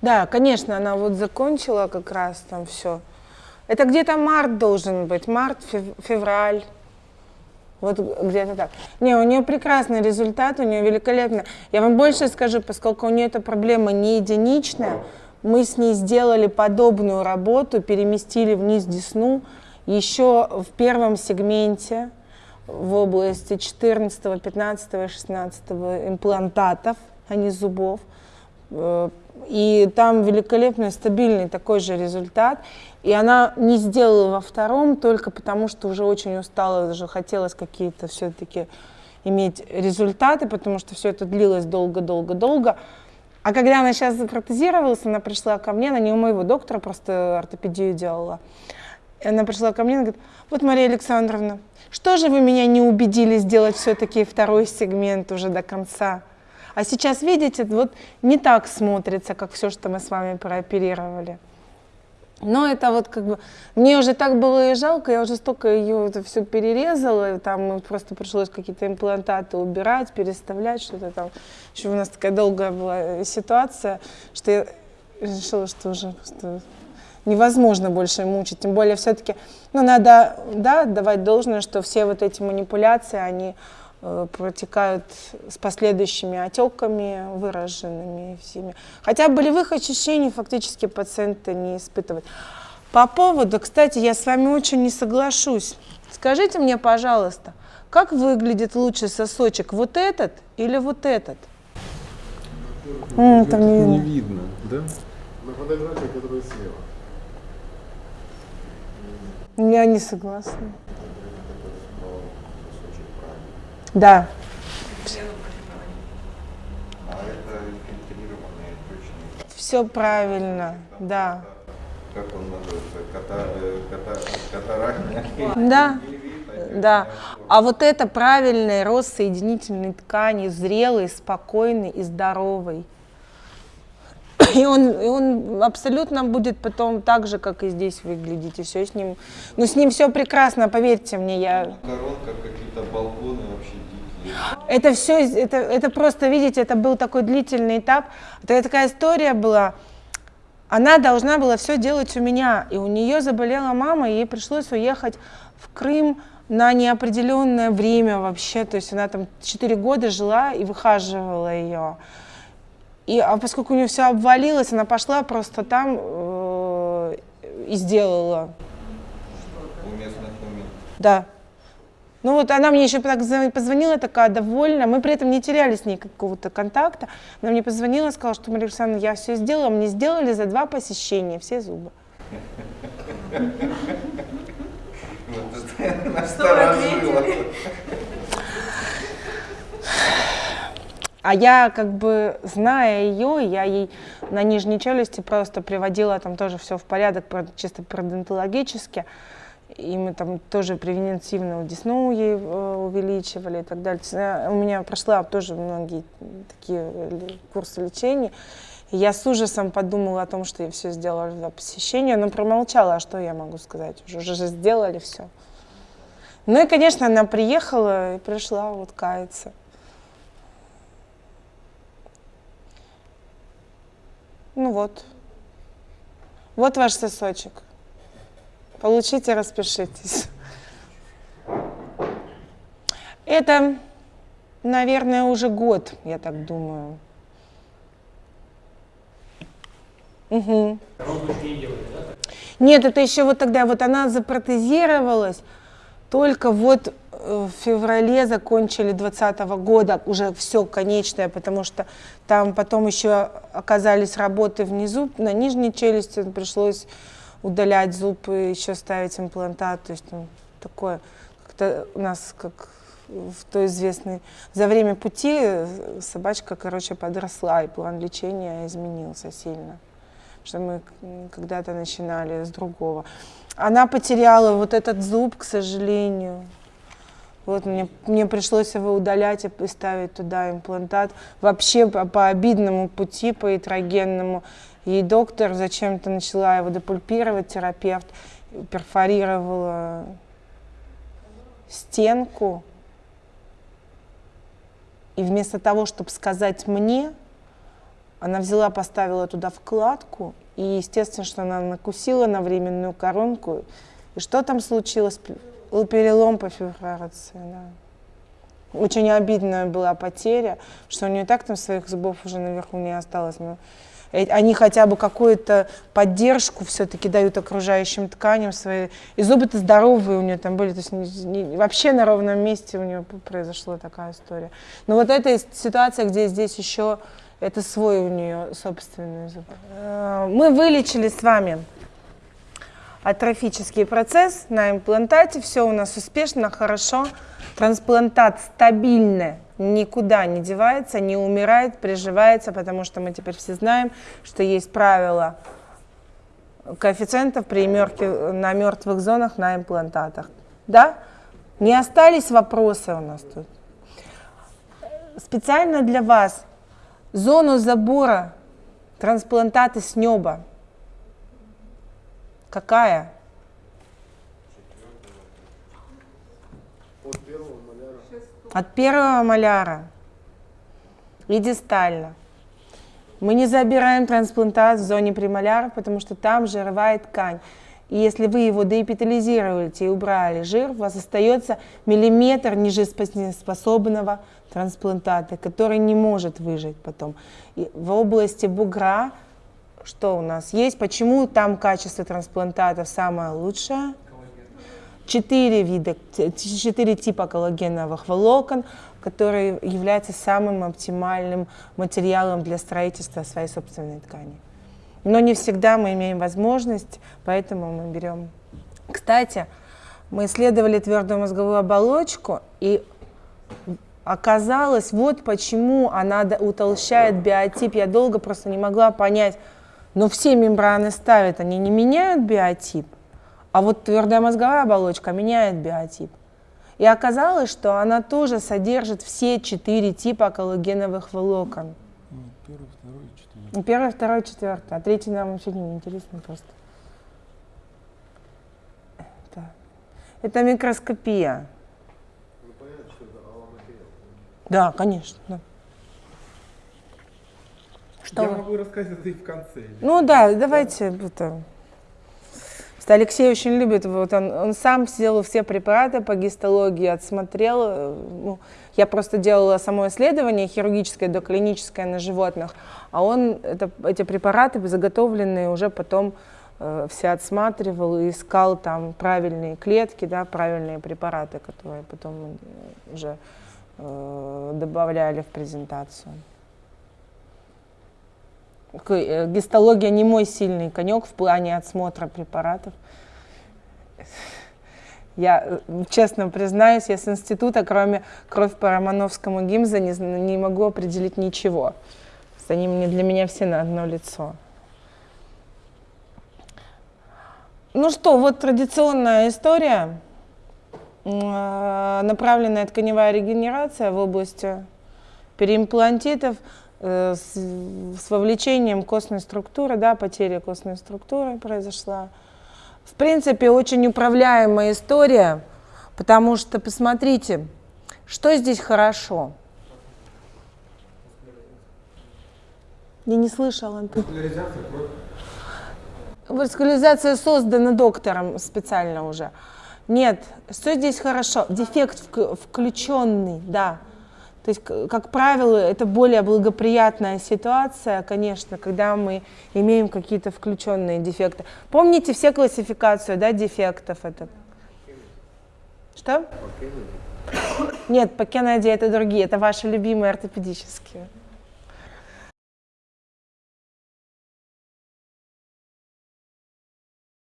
Да, конечно, она вот закончила как раз там все. Это где-то март должен быть, март, февраль. Вот где-то так. Не, у нее прекрасный результат, у нее великолепно. Я вам больше скажу, поскольку у нее эта проблема не единичная, мы с ней сделали подобную работу, переместили вниз десну еще в первом сегменте в области 14, 15, 16 имплантатов, а не зубов. И там великолепный, стабильный такой же результат. И она не сделала во втором только потому, что уже очень устала, уже хотелось какие-то все-таки иметь результаты, потому что все это длилось долго-долго-долго. А когда она сейчас запротезировалась, она пришла ко мне, она не у моего доктора, просто ортопедию делала. И она пришла ко мне и говорит, вот, Мария Александровна, что же вы меня не убедили сделать все-таки второй сегмент уже до конца? А сейчас, видите, вот не так смотрится, как все, что мы с вами прооперировали. Но это вот как бы, мне уже так было и жалко, я уже столько ее это все перерезала, и там просто пришлось какие-то имплантаты убирать, переставлять, что-то там. Еще у нас такая долгая была ситуация, что я решила, что уже что невозможно больше мучить, тем более все-таки, ну, надо, да, давать должное, что все вот эти манипуляции, они Э, протекают с последующими отеками выраженными всеми. Хотя болевых ощущений фактически пациенты не испытывают. По поводу, кстати, я с вами очень не соглашусь. Скажите мне, пожалуйста, как выглядит лучше сосочек, вот этот или вот этот? Ну, там не, не видно, да? На фотографии, которая слева. Я не согласна. Да. Все правильно, да. Как он называется? Да, да. А вот это правильный рост соединительной ткани, зрелый, спокойный и здоровый. И он, и он абсолютно будет потом так же, как и здесь выглядеть, и все с ним. Ну, с ним все прекрасно, поверьте мне, я... Коронка, какие-то это все, это, это просто, видите, это был такой длительный этап. Это такая история была. Она должна была все делать у меня, и у нее заболела мама, и ей пришлось уехать в Крым на неопределенное время вообще, то есть она там 4 года жила и выхаживала ее. И, а поскольку у нее все обвалилось, она пошла просто там э, и сделала. У местных моментов. Да. Ну вот она мне еще позвонила, такая довольна. Мы при этом не теряли с ней какого-то контакта. Она мне позвонила, сказала, что Мария Александровна, я все сделала. Мне сделали за два посещения все зубы. А я как бы, зная ее, я ей на нижней челюсти просто приводила там тоже все в порядок, чисто пародонтологически и мы там тоже превентивно десну ей э, увеличивали и так далее. У меня прошла тоже многие такие э, курсы лечения. Я с ужасом подумала о том, что я все сделала для посещения, но промолчала, а что я могу сказать, уже, уже сделали все. Ну и, конечно, она приехала и пришла вот каяться. Ну вот. Вот ваш сосочек. Получите, распишитесь. Это, наверное, уже год, я так думаю. Угу. Нет, это еще вот тогда, вот она запротезировалась, только вот э, в феврале закончили 2020 года уже все конечное, потому что там потом еще оказались работы внизу, на нижней челюсти пришлось удалять зуб и еще ставить имплантат. То есть ну, такое, как-то у нас как в той известной... За время пути собачка, короче, подросла, и план лечения изменился сильно. Что мы когда-то начинали с другого. Она потеряла вот этот зуб, к сожалению. Вот мне, мне пришлось его удалять и ставить туда имплантат. Вообще по, по обидному пути, по ятрогенному. И доктор зачем-то начала его депульпировать, терапевт перфорировала стенку. И вместо того, чтобы сказать мне, Она взяла, поставила туда вкладку, и естественно, что она накусила на временную коронку. И что там случилось? Перелом по фибрации, да. Очень обидная была потеря, что у нее так там своих зубов уже наверху не осталось. Они хотя бы какую-то поддержку все-таки дают окружающим тканям свои. И зубы-то здоровые у нее там были, то есть не, не, вообще на ровном месте у нее произошла такая история. Но вот эта ситуация, где здесь еще это свой у нее собственный зуб. Э, мы вылечили с вами атрофический процесс на имплантате. Все у нас успешно, хорошо. Трансплантат стабильный, никуда не девается, не умирает, приживается, потому что мы теперь все знаем, что есть правила коэффициентов при мертвых, на мертвых зонах на имплантатах. Да? Не остались вопросы у нас тут? Специально для вас зону забора трансплантаты с неба. Какая? От первого маляра. От первого маляра и дистально. Мы не забираем трансплантат в зоне премоляров, потому что там жировая ткань. И если вы его деэпитализируете и убрали жир, у вас остается миллиметр нежиспособного трансплантата, который не может выжить потом. И в области бугра что у нас есть? Почему там качество трансплантатов самое лучшее? Четыре вида, четыре типа коллагеновых волокон, которые являются самым оптимальным материалом для строительства своей собственной ткани. Но не всегда мы имеем возможность, поэтому мы берем. Кстати, мы исследовали твердую мозговую оболочку, и оказалось, вот почему она утолщает биотип. Я долго просто не могла понять, но все мембраны ставят, они не меняют биотип, а вот твердая мозговая оболочка меняет биотип. И оказалось, что она тоже содержит все четыре типа коллагеновых волокон. Первый, второй, четвертый. Ну, первый, второй, четвертый. А третий нам вообще не интересно просто. Это, это микроскопия. Ну понятно, что это алломатериал. Да, конечно. Да. Что Я могу рассказать это и в конце. Ну да, давайте это. Просто Алексей очень любит, вот он, он сам сделал все препараты по гистологии, отсмотрел. э, Ну, я просто делала само исследование хирургическое, доклиническое на животных, а он это, эти препараты заготовленные уже потом э, все отсматривал и искал там правильные клетки, да, правильные препараты, которые потом уже э, добавляли в презентацию. Э, Гистология не мой сильный конек в плане отсмотра препаратов. Я э, честно признаюсь, я с института, кроме кровь по Романовскому гимза, не, не могу определить ничего. Они мне, для меня все на одно лицо. Ну что, вот традиционная история. Э, Направленная тканевая регенерация в области переимплантитов с, с вовлечением костной структуры, да, потеря костной структуры произошла. В принципе, очень управляемая история, потому что, посмотрите, что здесь хорошо. Я не слышала. Васкуляризация создана доктором специально уже. Нет, что здесь хорошо? Дефект вк- включенный, да. То есть, как правило, это более благоприятная ситуация, конечно, когда мы имеем какие-то включенные дефекты. Помните все классификацию, да, дефектов? Это... Что? Нет, по Кеннеди это другие, это ваши любимые ортопедические.